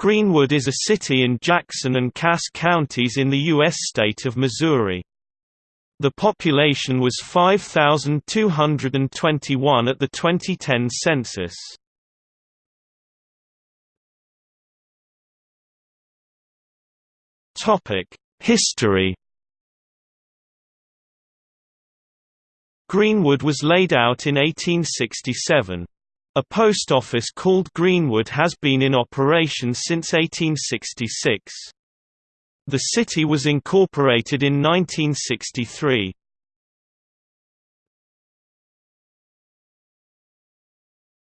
Greenwood is a city in Jackson and Cass counties in the U.S. state of Missouri. The population was 5,221 at the 2010 census. History Greenwood was laid out in 1867. A post office called Greenwood has been in operation since 1866. The city was incorporated in 1963.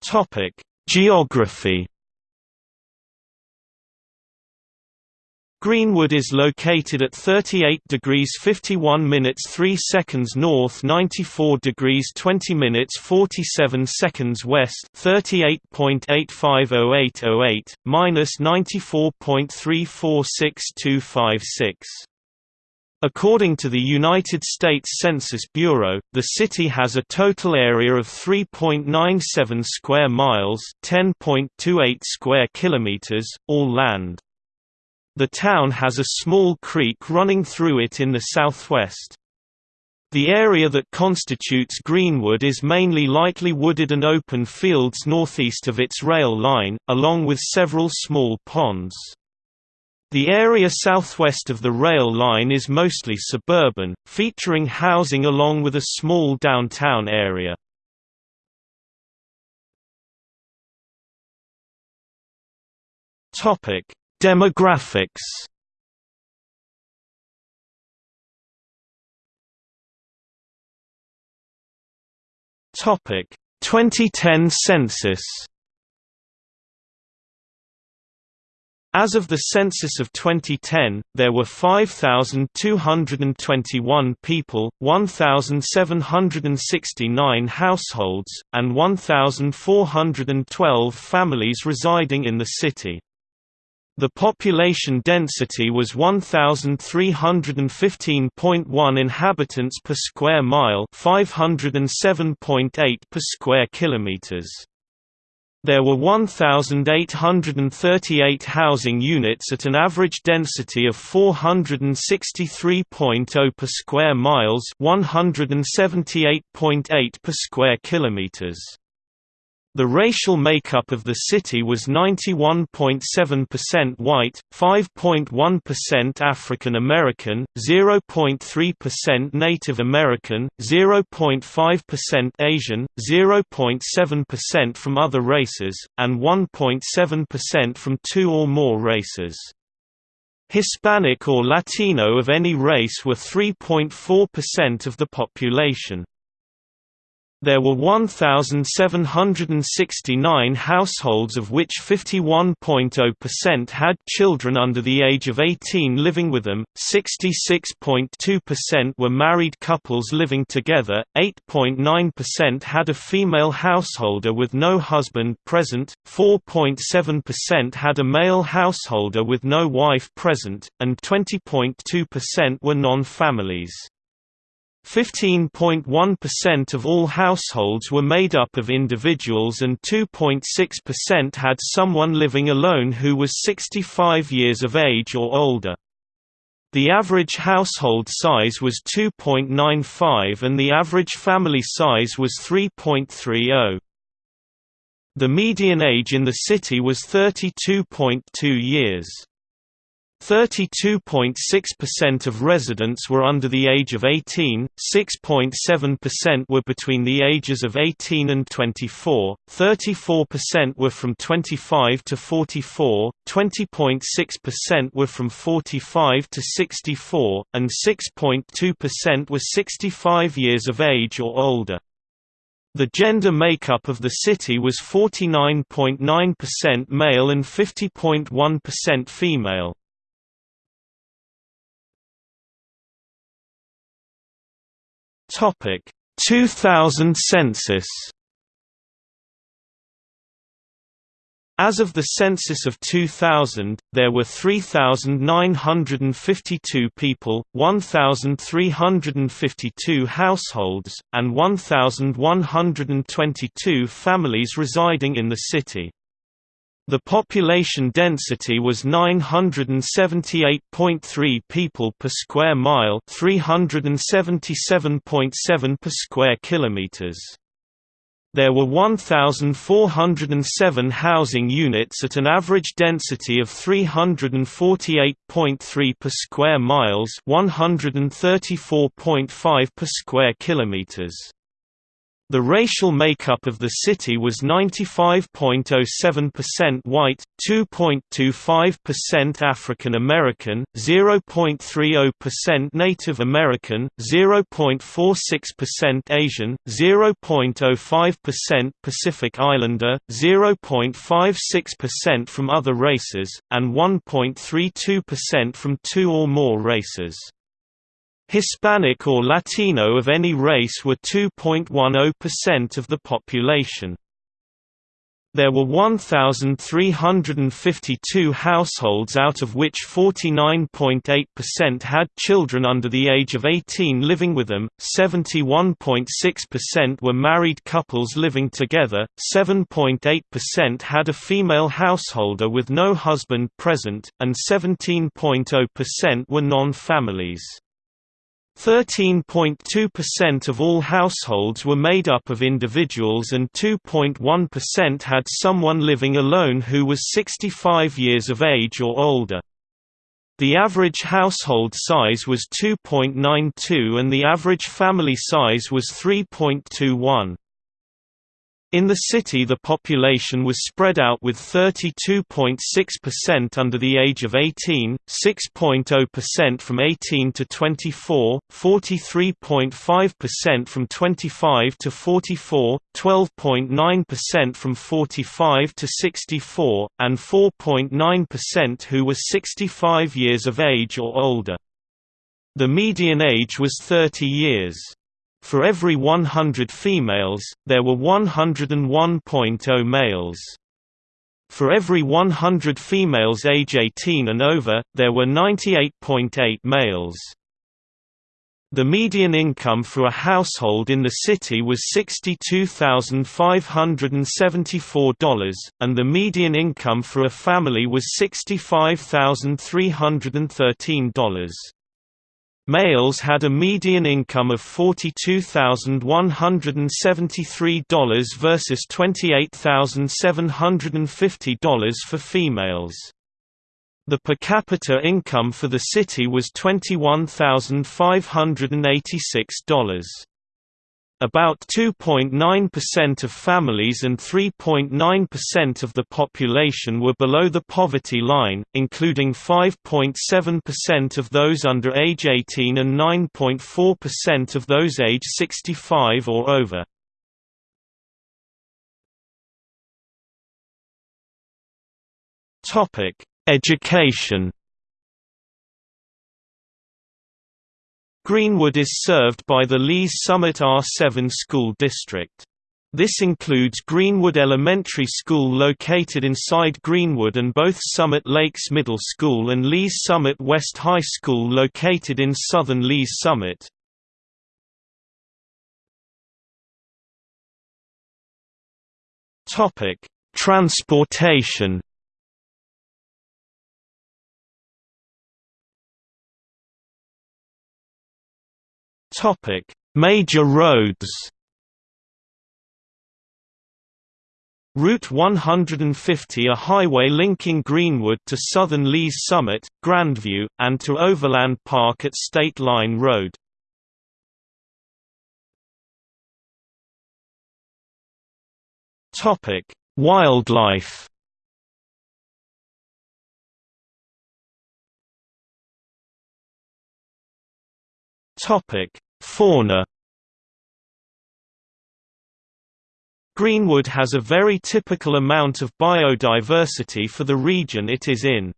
Topic: Geography Greenwood is located at 38 degrees 51 minutes 3 seconds north 94 degrees 20 minutes 47 seconds west 38.850808, minus 94.346256. According to the United States Census Bureau, the city has a total area of 3.97 square miles 10.28 square kilometers, all land. The town has a small creek running through it in the southwest. The area that constitutes Greenwood is mainly lightly wooded and open fields northeast of its rail line, along with several small ponds. The area southwest of the rail line is mostly suburban, featuring housing along with a small downtown area. Topic: Demographics Topic 2010 census As of the census of 2010, there were 5,221 people, 1,769 households, and 1,412 families residing in the city. The population density was 1315.1 inhabitants per square mile, 507.8 per square kilometers. There were 1,838 housing units at an average density of 463.0 per square miles 178.8 per square kilometers. The racial makeup of the city was 91.7% white, 5.1% African American, 0.3% Native American, 0.5% Asian, 0.7% from other races, and 1.7% from two or more races. Hispanic or Latino of any race were 3.4% of the population. There were 1,769 households of which 51.0% had children under the age of 18 living with them, 66.2% were married couples living together, 8.9% had a female householder with no husband present, 4.7% had a male householder with no wife present, and 20.2% were non-families. 15.1% of all households were made up of individuals and 2.6% had someone living alone who was 65 years of age or older. The average household size was 2.95 and the average family size was 3.30. The median age in the city was 32.2 years. 32.6% of residents were under the age of 18, 6.7% were between the ages of 18 and 24, 34% were from 25 to 44, 20.6% were from 45 to 64, and 6.2% were 65 years of age or older. The gender makeup of the city was 49.9% male and 50.1% female. Topic 2000 census As of the census of 2000, there were 3,952 people, 1,352 households, and 1,122 families residing in the city. The population density was 978.3 people per square mile, 377.7 per square kilometers. There were 1,407 housing units at an average density of 348.3 per square miles, 134.5 per square kilometers. The racial makeup of the city was 95.07% white, 2.25% African American, 0.30% Native American, 0.46% Asian, 0.05% Pacific Islander, 0.56% from other races, and 1.32% from two or more races. Hispanic or Latino of any race were 2.10% of the population. There were 1,352 households out of which 49.8% had children under the age of 18 living with them, 71.6% were married couples living together, 7.8% had a female householder with no husband present, and 17.0% were non-families. 13.2% of all households were made up of individuals and 2.1% had someone living alone who was 65 years of age or older. The average household size was 2.92 and the average family size was 3.21. In the city the population was spread out with 32.6% under the age of 18, 6.0% from 18 to 24, 43.5% from 25 to 44, 12.9% from 45 to 64, and 4.9% who were 65 years of age or older. The median age was 30 years. For every 100 females, there were 101.0 males. For every 100 females age 18 and over, there were 98.8 males. The median income for a household in the city was $62,574, and the median income for a family was $65,313. Males had a median income of $42,173 versus $28,750 for females. The per capita income for the city was $21,586. About 2.9% of families and 3.9% of the population were below the poverty line, including 5.7% of those under age 18 and 9.4% of those age 65 or over. Education Greenwood is served by the Lees Summit R7 school district. This includes Greenwood Elementary School located inside Greenwood and both Summit Lakes Middle School and Lees Summit West High School located in southern Lees Summit. Transportation Topic: Major roads. Route 150 a highway linking Greenwood to southern Lees Summit, Grandview, and to Overland Park at State Line Road. Wildlife Topic: Fauna Greenwood has a very typical amount of biodiversity for the region it is in.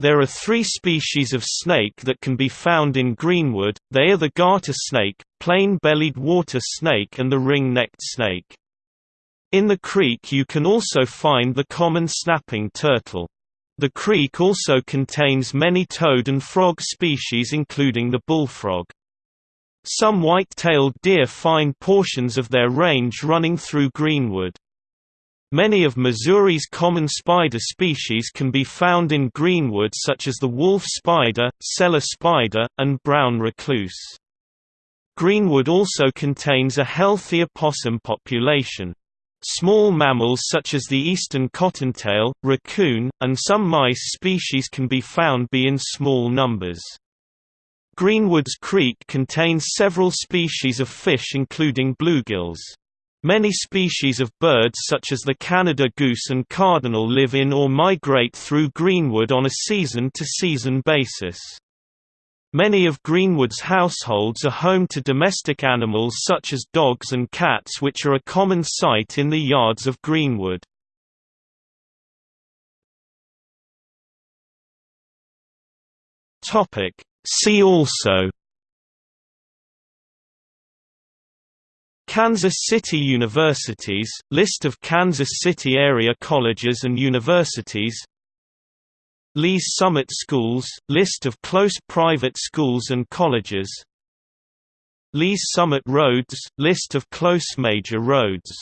There are three species of snake that can be found in Greenwood, they are the garter snake, plain-bellied water snake and the ring-necked snake. In the creek you can also find the common snapping turtle. The creek also contains many toad and frog species including the bullfrog. Some white-tailed deer find portions of their range running through Greenwood. Many of Missouri's common spider species can be found in greenwood such as the wolf spider, cellar spider, and brown recluse. Greenwood also contains a healthy opossum population. Small mammals such as the eastern cottontail, raccoon, and some mice species can be found be in small numbers. Greenwoods Creek contains several species of fish including bluegills. Many species of birds such as the Canada goose and cardinal live in or migrate through Greenwood on a season-to-season -season basis. Many of Greenwood's households are home to domestic animals such as dogs and cats which are a common sight in the yards of Greenwood. See also Kansas City Universities – List of Kansas City area colleges and universities Lee's Summit Schools – List of close private schools and colleges Lee's Summit Roads – List of close major roads